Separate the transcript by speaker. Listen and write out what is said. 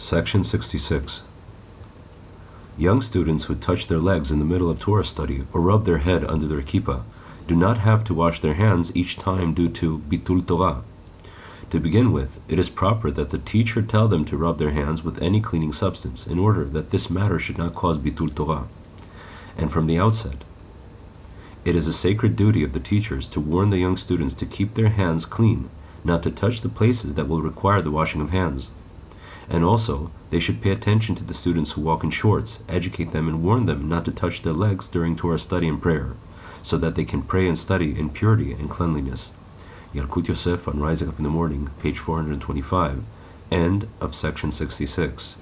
Speaker 1: Section 66. Young students who touch their legs in the middle of Torah study or rub their head under their kippah do not have to wash their hands each time due to bitul Torah. To begin with, it is proper that the teacher tell them to rub their hands with any cleaning substance in order that this matter should not cause bitul Torah. And from the outset, it is a sacred duty of the teachers to warn the young students to keep their hands clean, not to touch the places that will require the washing of hands. And also, they should pay attention to the students who walk in shorts, educate them, and warn them not to touch their legs during Torah study and prayer, so that they can pray and study in purity and cleanliness. Yalkut Yosef on Rising Up in the Morning, page 425, end of section 66.